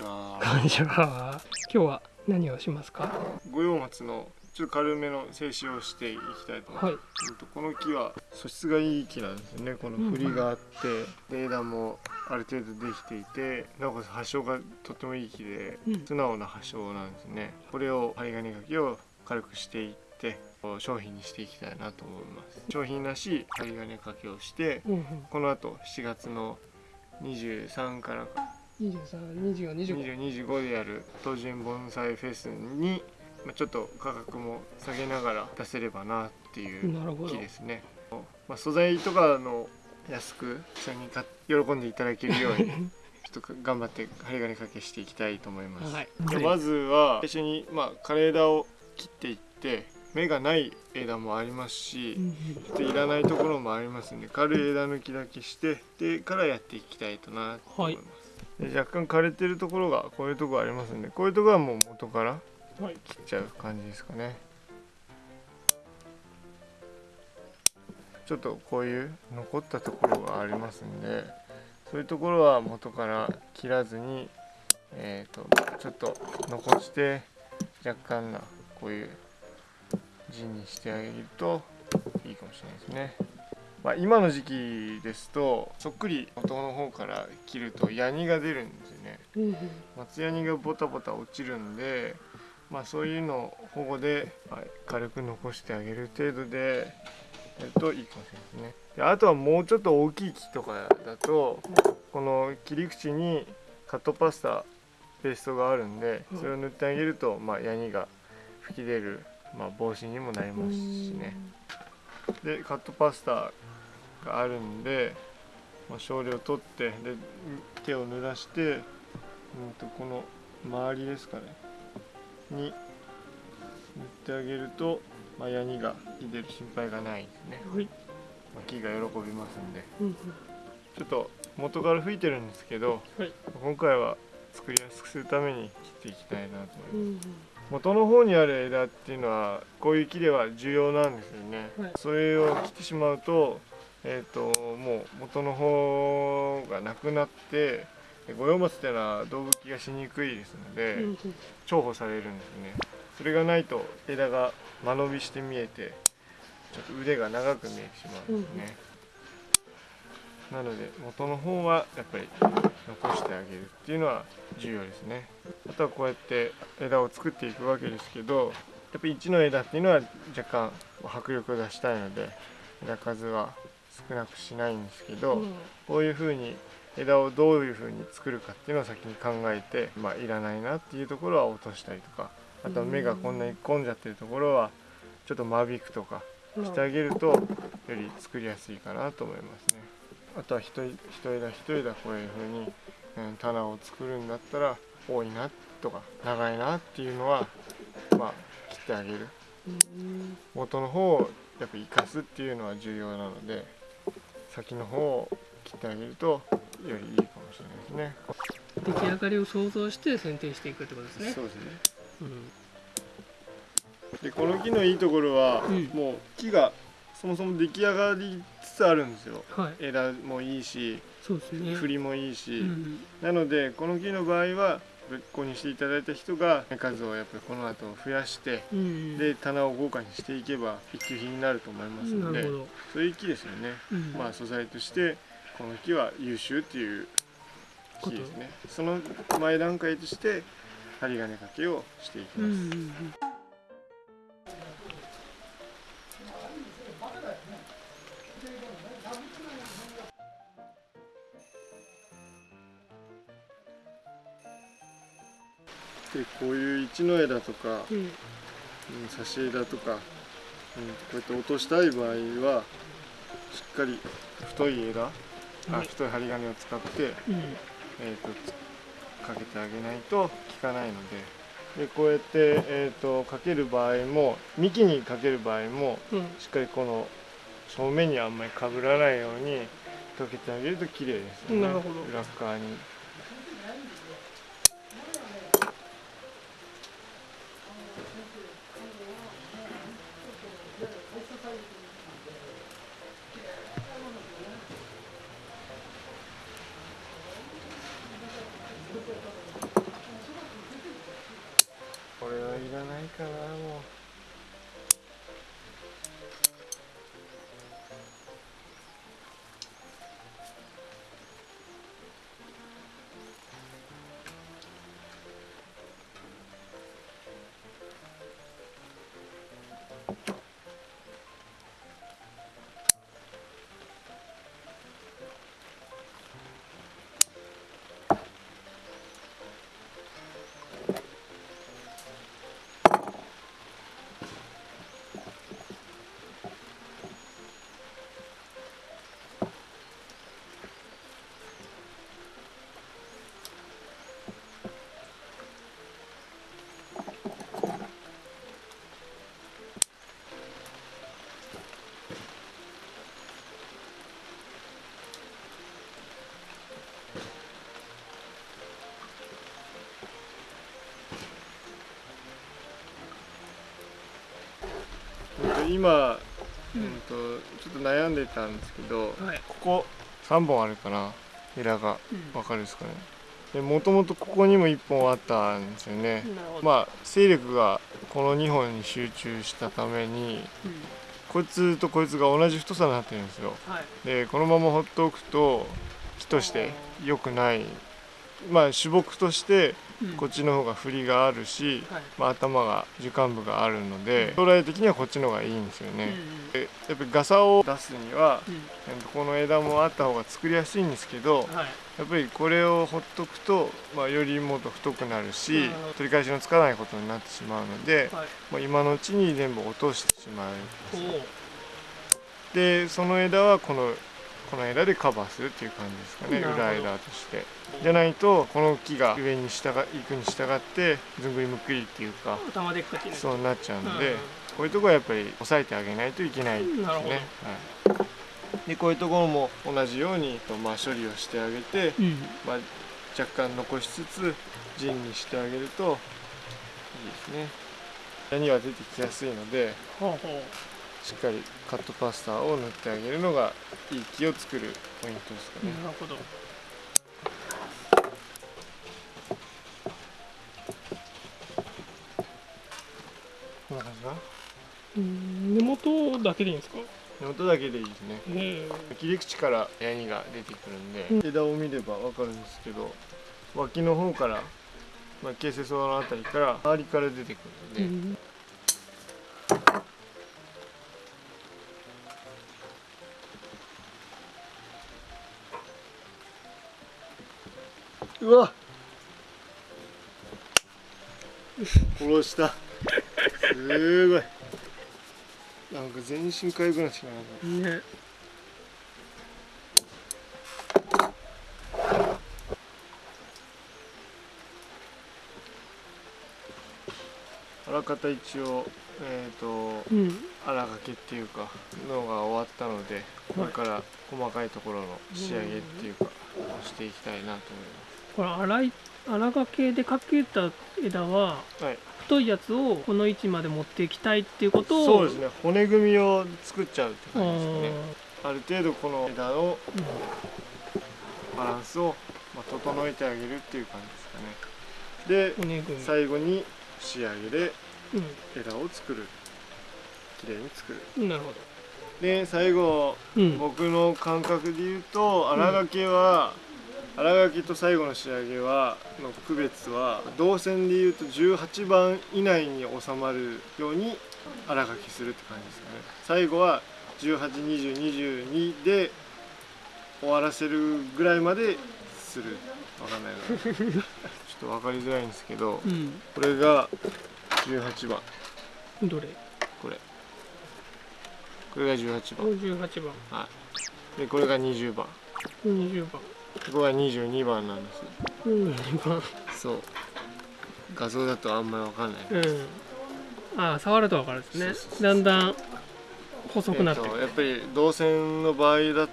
こんにちは。こんにちは。今日は何をしますか？五葉松のちょっと軽めの静止をしていきたいと思います、はい。この木は素質がいい木なんですよね。この振りがあって、で枝もある程度できていてなおかつ葉性がとてもいい木で、うん。素直な葉性なんですね。これを針金かけを軽くしていって商品にしていきたいなと思います。商品らしい針金かけをしてうんうん。この後7月の23から232425 2025でやる東園盆栽フェスに、まあ、ちょっと価格も下げながら出せればなっていう木ですね、まあ、素材とかの安く一緒に喜んでいただけるように ちょっと頑張って針金かけしていきたいと思います、はい。でまずは最初に、まあ、枯れ枝を切っていって芽がない枝もありますし、うんちょっといらないところもありますんで軽い枝抜きだけしてでからやっていきたいとなと思います、で若干枯れてるところがこういうところありますんでこういうところはもう元から切っちゃう感じですかねちょっとこういう残ったところがありますんでそういうところは元から切らずにえー、とちょっと残して若干なこういう字にしてあげるといいかもしれないですね。まあ、今の時期ですとそっくり元の方から切るとヤニが出るんですよね。松ヤニがボタボタ落ちるんで、まあ、そういうのを保護で、はい、軽く残してあげる程度でやるといいかもしれないですね。であとはもうちょっと大きい木とかだとこの切り口にカットパスタペーストがあるんでそれを塗ってあげると、まあ、ヤニが吹き出る、まあ、防止にもなりますしね。でカットパスタがあるんで、まあ、少量取ってで手を濡らして、うん、とこの周りですかねに塗ってあげると、まあ、ヤニが出る心配がないですね、はい。まあ、木が喜びますんで。うんうん。ちょっと元から吹いてるんですけどはい。今回は作りやすくするために切っていきたいなと思います。うんうん。元の方にある枝っていうのはこういう木では重要なんですよね、はい。それを切ってしまうと,、えー、ともう元の方がなくなって五葉松っていうのは動物気がしにくいですので、重宝されるんですね。それがないと枝が間延びして見えてちょっと腕が長く見えてしまうんですね、なので元の方はやっぱり残してあげるっていうのは重要ですね。あとはこうやって枝を作っていくわけですけどやっぱり1の枝っていうのは若干迫力を出したいので枝数は少なくしないんですけど、うん。こういうふうに枝をどういうふうに作るかっていうのを先に考えて、まあ、いらないなっていうところは落としたりとかあとは芽がこんなに混んじゃってるところはちょっと間引くとかしてあげるとより作りやすいかなと思いますね。あとは一一枝一枝こういうふうに、うん、棚を作るんだったら多いなとか長いなっていうのはまあ切ってあげる。うん。元の方をやっぱ生かすっていうのは重要なので先の方を切ってあげるとよりいいかもしれないですね。出来上がりを想像して剪定していくってことですね。そうですね。うん。でこの木のいいところは、うん。もう木がそもそも出来上がりつつあるんですよ。はい。枝もいいしそうですね。振りもいいし、うん。なのでこの木の場合は購入していただいた人が数をやっぱりこの後増やしてうんで棚を豪華にしていけば一級品になると思いますのでそういう木ですよね、うん。まあ素材としてこの木は優秀っていう木ですね。その前段階として針金掛けをしていきます、うんうんうんでこういう一の枝とか、うん。うん、差し枝とか、うん、こうやって落としたい場合はしっかり太い枝、あはい。太い針金を使って、うん。えー、とつかけてあげないと効かないのででこうやって、えー、とかける場合も幹にかける場合もうん。しっかりこの正面にあんまりかぶらないようにかけてあげると綺麗ですよね。なるほど。裏側に。今、う、ん。ん、とちょっと悩んでたんですけどはい、ここ3本あるかな枝がうん。わかるですかね。でもともとここにも1本あったんですよね。まあ勢力がこの2本に集中したためにうん。こいつとこいつが同じ太さになってるんですよ。はい。でこのまま放っておくと木として良くない。まあ主木としてうんこっちの方が振りがあるし、はい。まあ、頭が樹幹部があるので将来的にはこっちの方がいいんですようんね、でやっぱりガサを出すにはこの枝もあった方が作りやすいんですけどやっぱりこれをほっとくと、まあ、よりもっと太くなるし取り返しのつかないことになってしまうので、はい。まあ、今のうちに全部落としてしまう。でその枝はこのこの枝でカバーするっていう感じですかね。裏枝として。じゃないとこの木が上に従いくに従ってずんぐりむっくりっていうかそうなっちゃうので、うん。こういうところはやっぱり抑えてあげないといけないですね。はい、でこういうところも同じように、まあ、処理をしてあげて、うん。まあ、若干残しつつ陣にしてあげるといいですね。矢には出てきやすいのでほうほしっかりカットパスタを塗ってあげるのがいい木を作るポイントですかうね。なるほど。こんな感じかな？うん根元だけでいいんですか？根元だけでいいですね。へえ。切り口からヤニが出てくるんで、うん。枝を見ればわかるんですけど脇の方から、まあ、形成層のあたりから周りから出てくるんで、う殺した。すごい。なんか全身痒くなってきたなね。あらかた一応えっ、とうん。荒掛けっていうかのが終わったのでこれから細かいところの仕上げっていうかをしていきたいなと思いこれ粗い粗掛けでかけた枝ははい。太いやつをこの位置まで持っていきたいっていうことをそうですね。骨組みを作っちゃうってあ感じですかね。ー。ある程度この枝のうん。バランスを、まあ、整えてあげるっていう感じですかね。で最後に仕上げでう枝を作る。きれいに作る。んなるほど。で最後うん。僕の感覚で言うと荒掛けは荒掛けと最後の仕上げはの区別は動線で言うと18番以内に収まるように荒掛けするって感じですかね。最後は182022で終わらせるぐらいまでする。わかんないなちょっと分かりづらいんですけどうん。これが18番。どれ？これ。これが18番。58番。でこれが20番。20番ここが22番なんです。22番。そう。画像だとあんまりわかんない、うん。ああ触ると分かるんですね。だんだん細くなってえる。ーとやっぱり銅線の場合だ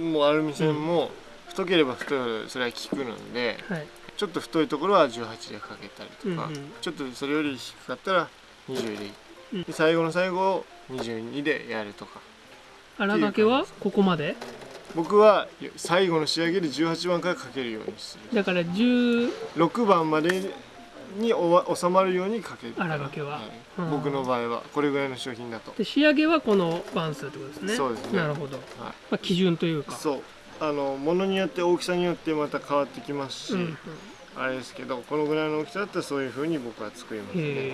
もうアルミ線も太ければ太いほどそれは効くのではい。ちょっと太いところは18でかけたりとか、うんうん。ちょっとそれより低かったら20でいい、うん。で最後の最後を22でやるとか。荒掛けはここまで？僕は最後の仕上げで18番からかけるようにする。だから10 6番までにおわ収まるようにかける。荒掛けは。うん。僕の場合は。これぐらいの商品だと。で仕上げはこの番数ってことですね。そうですね。なるほど、はい。まあ、基準というか。そう。あの物によって大きさによってまた変わってきますし、うんうん、あれですけどこのぐらいの大きさだったらそういう風に僕は作りますね。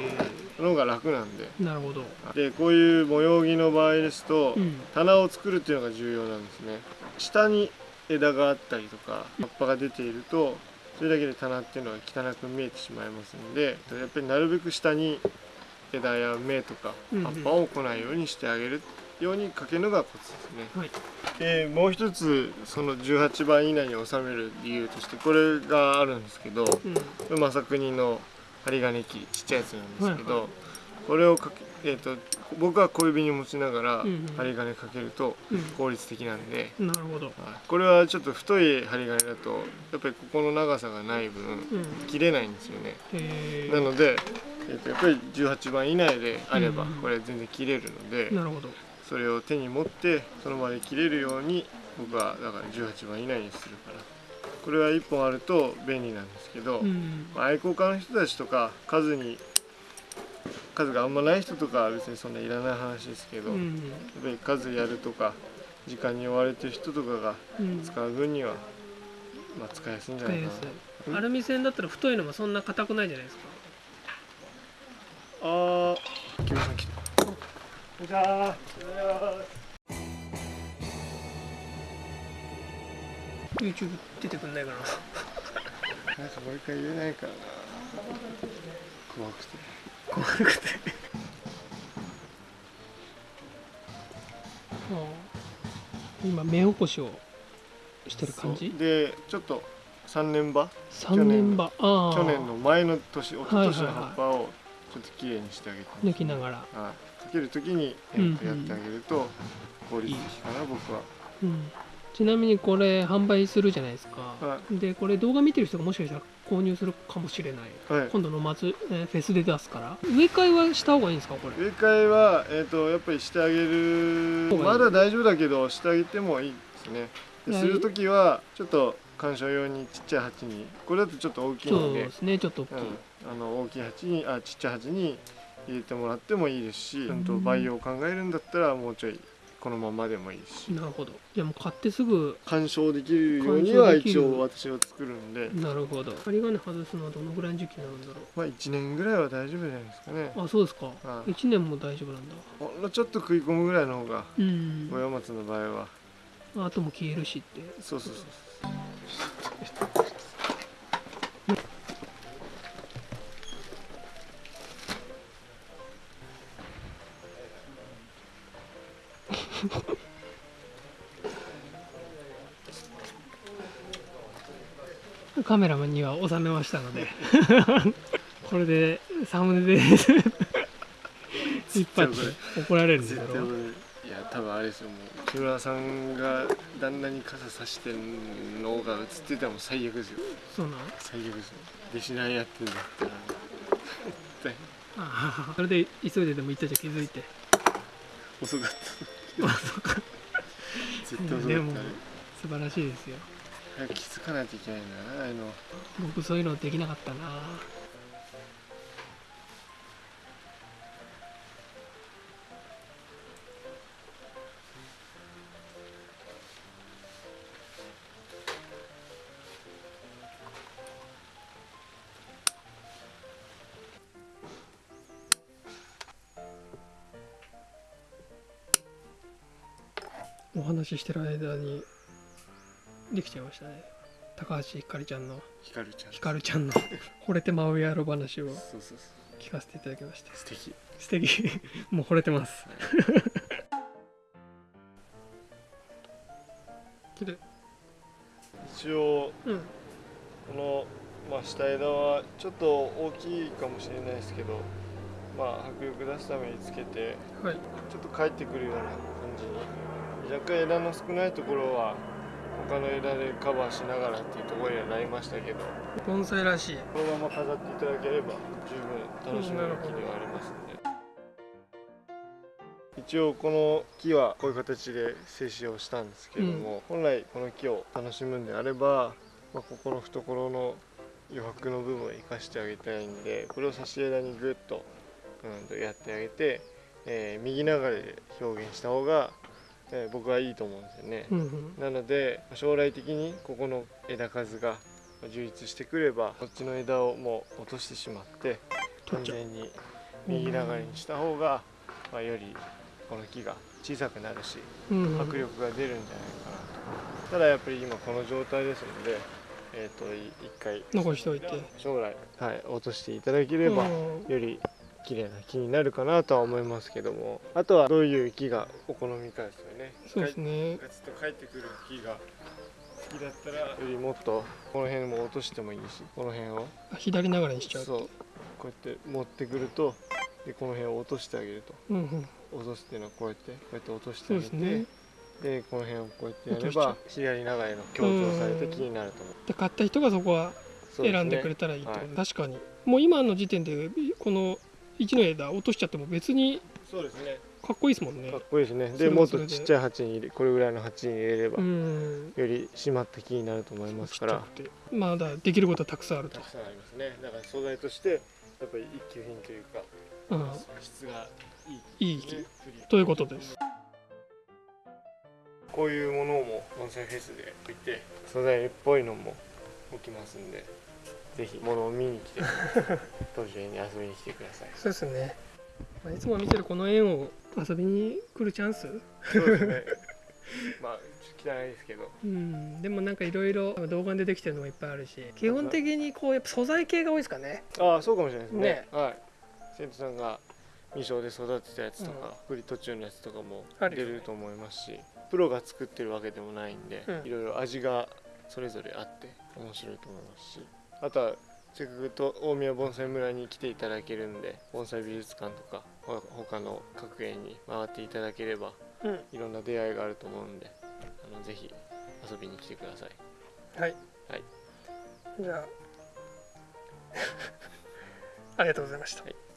の方が楽なんで。えなるほど、でこういう模様着の場合ですと、うん。棚を作るっていうのが重要なんですね下に枝があったりとか葉っぱが出ているとそれだけで棚っていうのは汚く見えてしまいますのでやっぱりなるべく下に枝や芽とか葉っぱを来ないようにしてあげるようにかけるのがコツですね。はい。でもう一つその18番以内に収める理由としてこれがあるんですけどうん。これ正国の針金機ちっちゃいやつなんですけど、はいはこれをかけ、えー、と僕は小指に持ちながらうんうん。針金かけると効率的なんで、うんなるほど、はい。これはちょっと太い針金だとやっぱりここの長さがない分うん、切れないんですよね。へなので、えー、とやっぱり18番以内であればうんうん。これ全然切れるので、えなるほど。それを手に持ってその場で切れるように僕はだから18番以内にするから。これは1本あると便利なんですけど、うん。まあ愛好家の人たちとか数に数があんまない人とかは別にそんないらない話ですけど、やっうんぱり数やるとか時間に追われてる人とかがうん。使う分には、まあ、使いやすいんじゃないかな。アルミ線だったら太いのもそんな硬くないじゃないですか。あー。木村さん来たこんにちは YouTube 出てくんないかな。なんかもう一回言えないからな。怖くて怖くて。うん今目起こしをしてる感じ？でちょっと3年場3年場ああ。去年の前の年一昨年の葉っぱをちょっときれいにしてあげて抜きながら。はい、かける時に、やってあげると効率的かな僕は。うん。ちなみにこれ販売するじゃないですか、はでこれ動画見てる人がもしかしたら購入するかもしれない。はい。今度の松、えーフェスで出すから。植え替えはした方がいいんですかこれ？植え替えは、えー、とやっぱりしてあげる。まだ大丈夫だけどしてあげてもいいですね。する時はちょっと鑑賞用にちっちゃい鉢にこれだとちょっと大きいそうのでですねちょっと大きい、うん、あの大きい鉢にあちっちゃい鉢に入れてもらってもいいですし、うん、と培養を考えるんだったらもうちょいこのままでもいいし。なるほど。じゃあもう買ってすぐ鑑賞できるようには一応私は作るんで、なるほど。針金外すのはどのぐらいの時期になるんだろまあ1年ぐらいは大丈夫じゃないですかね。うあそうですか、はい。1年も大丈夫なんだ。ほんのちょっと食い込むぐらいの方がうん。五葉松の場合は。あとも消えるしって。そうそうそう カメラマンには収めましたので これでサムネで一発怒られるんです絶けど対これいや多分あれですよ。もう木村さんが旦那に傘さしてるのが映ってたらもう最悪ですよ。そうなん最悪ですよ。弟子なんやってんだったら絶対。ああそれで急いででも行ったじゃん気づいて。遅かった絶対でもね素晴らしいですよ。気づかないといけないなあの。僕そういうのできなかったなお話ししてる間にできちゃいましたね。高橋ひかりちゃんのひかるちゃん。ひかるちゃんの惚れてまうやろ話をそうそうそう聞かせていただきました。素敵。素敵。もう惚れてます。綺麗一応うん。この、まあ、下枝はちょっと大きいかもしれないですけどまあ迫力出すためにつけてはい。ちょっと帰ってくるような感じに若干枝の少ないところは他の枝でカバーしながらっていうところにはなりましたけど盆栽らしい。このまま飾っていただければ十分楽しめる木ではありますんで。一応この木はこういう形で静止をしたんですけれども、本来この木を楽しむんであれば、まあ、ここの懐の余白の部分を生かしてあげたいんでこれを差し枝にグッと,、うん、とやってあげて、えー右流れで表現した方が、えー僕はいいと思うんですよね。うんうん。なので将来的にここの枝数が充実してくればこっちの枝をもう落としてしまって完全に右流れにした方が、まあ、よりこの木が小さくなるしうんうん。迫力が出るんじゃないかなと。ただやっぱり今この状態ですので、えー、とい一回残しておいて。将来、はい、落としていただければうん。より綺麗な木になるかなとは思いますけども。あとはどういう木がお好みかですよね。そうですね。ガツッと帰ってくる木が好きだったらよりもっとこの辺も落としてもいいしこの辺を。あ左流れにしちゃう。そう。こうやって持ってくるとでこの辺を落としてあげると。うんうん。落とすっていうのはこうやってこうやって落としてそあげてね。でこの辺をこうやってやれば左流れの強調されて木になると思う。で買った人がそこは選んでくれたらいいと思うはい。確かに。もう今の時点でこの1の枝落としちゃっても別にそうですね。かっこいいですもんね。かっこいいですね。そでれもっとちっちゃい鉢に入れこれぐらいの鉢に入れれば、うん。より締まった木になると思いますから。まだできることはたくさんあると。たくさんありますね。だから素材としてやっぱり一級品というかうん。質がいいいい木ねということです。こういうものも盆栽フェスで置いて素材っぽいのも置きますんでぜひ。物を見に来て当時に遊びに来てください。そうですね、まあ、いつも見てるこの園を遊びに来るチャンス？そうですね。まあ汚いですけど。うん。でもなんかいろいろ動画でできてるのもいっぱいあるし。基本的にこうやっぱ素材系が多いですかね。ああそうかもしれないですね。ね。はい。生徒さんが未生で育てたやつとか、振り途中のやつとかも出ると思いますしプロが作ってるわけでもないんで、うん。いろいろ味がそれぞれあって面白いと思いますしあとはせっかくと大宮盆栽村に来ていただけるんで盆栽美術館とかほ他の各園に回っていただければうん。いろんな出会いがあると思うんであのぜひ遊びに来てください。はい、はい、じゃあ。ありがとうございました。はい